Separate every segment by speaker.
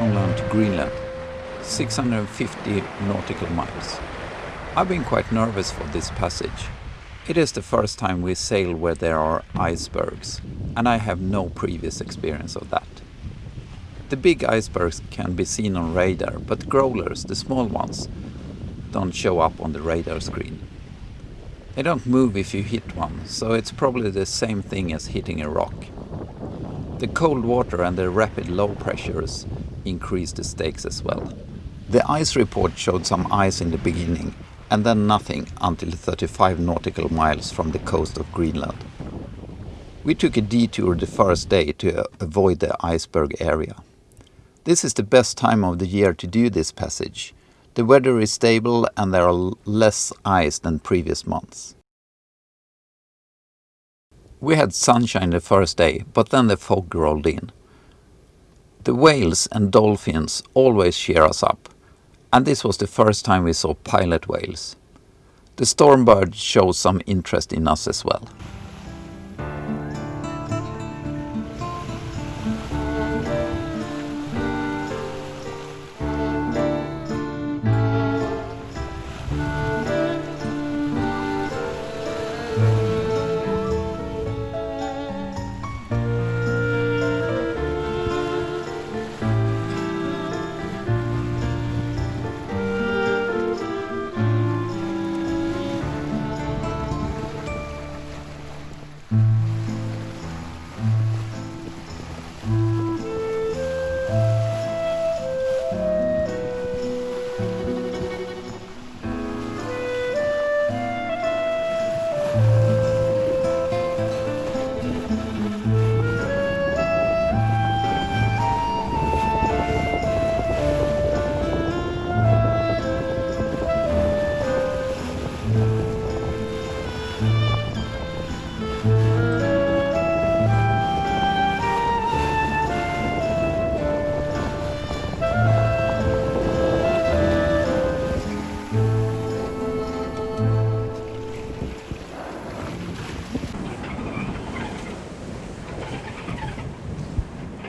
Speaker 1: Newfoundland to Greenland, 650 nautical miles. I've been quite nervous for this passage. It is the first time we sail where there are icebergs, and I have no previous experience of that. The big icebergs can be seen on radar, but growlers, the small ones, don't show up on the radar screen. They don't move if you hit one, so it's probably the same thing as hitting a rock. The cold water and the rapid low pressures increase the stakes as well. The ice report showed some ice in the beginning, and then nothing until 35 nautical miles from the coast of Greenland. We took a detour the first day to avoid the iceberg area. This is the best time of the year to do this passage, the weather is stable and there are less ice than previous months. We had sunshine the first day, but then the fog rolled in. The whales and dolphins always cheer us up, and this was the first time we saw pilot whales. The stormbird shows some interest in us as well.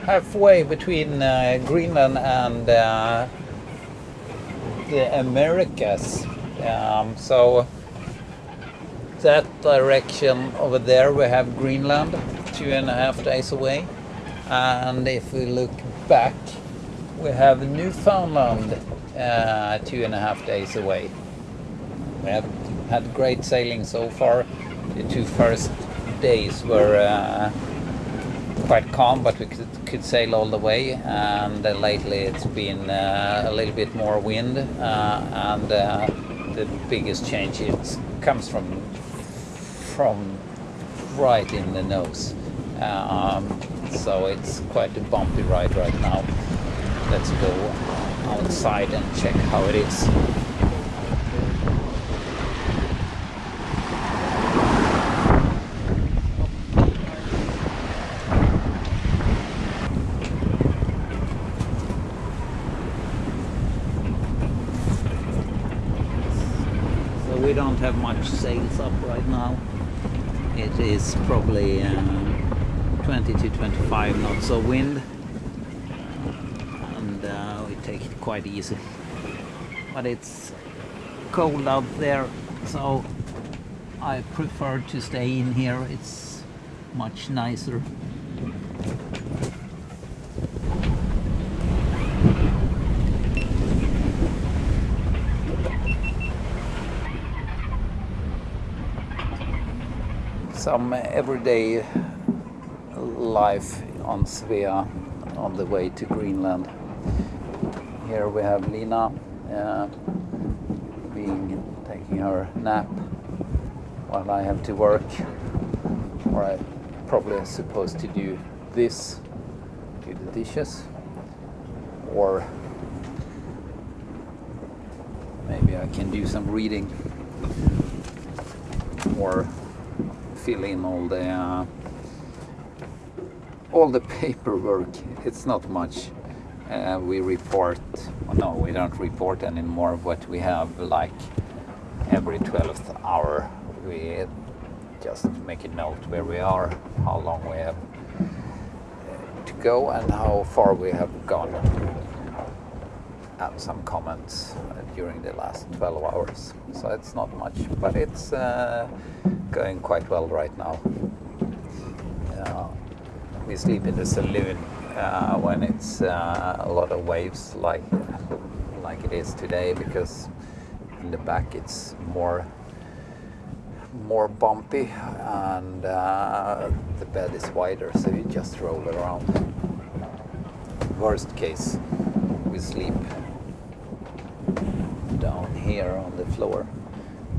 Speaker 1: Halfway between uh, Greenland and uh, the Americas. Um, so that direction over there we have Greenland, two and a half days away. And if we look back, we have Newfoundland, uh, two and a half days away. We have had great sailing so far. The two first days were uh, quite calm, but we could, could sail all the way. And uh, lately it's been uh, a little bit more wind, uh, and uh, the biggest change it comes from from right in the nose. Um, so it's quite a bumpy ride right now. Let's go outside and check how it is. We don't have much sails up right now. It is probably uh, 20 to 25 knots of wind and uh, we take it quite easy. But it's cold out there so I prefer to stay in here. It's much nicer. Some everyday life on Svea on the way to Greenland. Here we have Lina uh, being taking her nap while I have to work or I probably supposed to do this do the dishes or maybe I can do some reading or fill in all the uh, all the paperwork. It's not much. Uh, we report, no, we don't report anymore, what we have like every 12th hour we just make a note where we are, how long we have uh, to go and how far we have gone. Some comments uh, during the last 12 hours. So it's not much, but it's uh, going quite well right now. We sleep in the saloon uh, when it's a lot of waves like like it is today because in the back it's more more bumpy and uh, the bed is wider so you just roll around worst case we sleep here on the floor.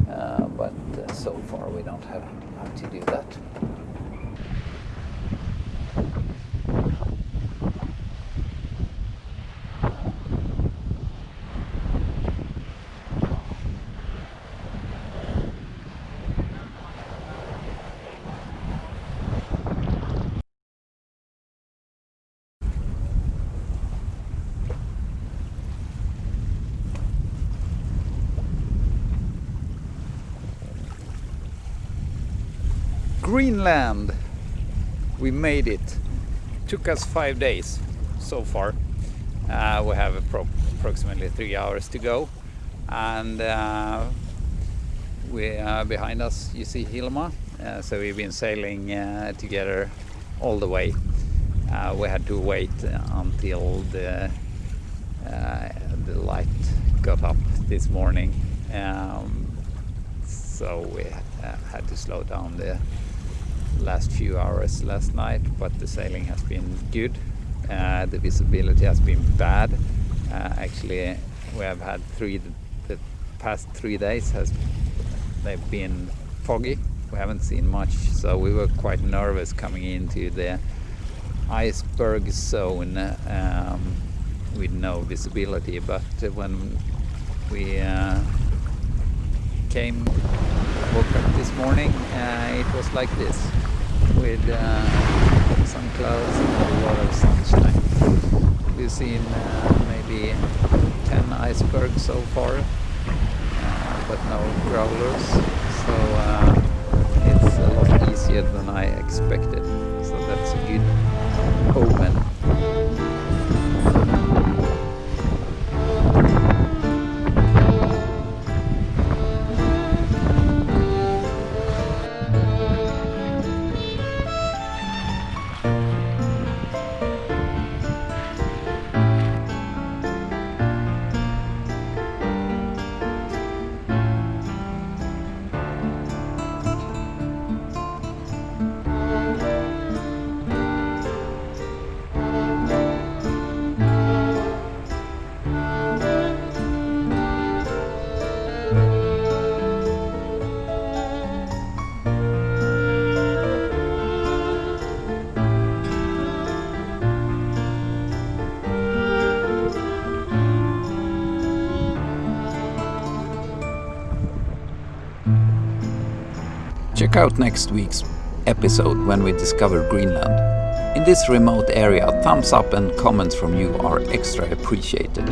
Speaker 1: Uh, but uh, so far we don't have, have to do that Greenland. We made it. Took us five days so far. Uh, we have appro approximately three hours to go, and uh, we uh, behind us you see Hilma. Uh, so we've been sailing uh, together all the way. Uh, we had to wait until the the light got up this morning. Um, so we had to slow down the last few hours last night, but the sailing has been good. Uh, the visibility has been bad. Uh, actually, we have had three. The past three days has they've been foggy. We haven't seen much, so we were quite nervous coming into the iceberg zone um, with no visibility. But when we uh, came, woke up this morning, uh, it was like this with uh, some clouds and a lot of sunshine. We've seen uh, maybe 10 icebergs so far, uh, but no growlers, so uh, it's a lot easier than I expected. So that's a good omen. Check out next week's episode when we discover Greenland. In this remote area, thumbs up and comments from you are extra appreciated.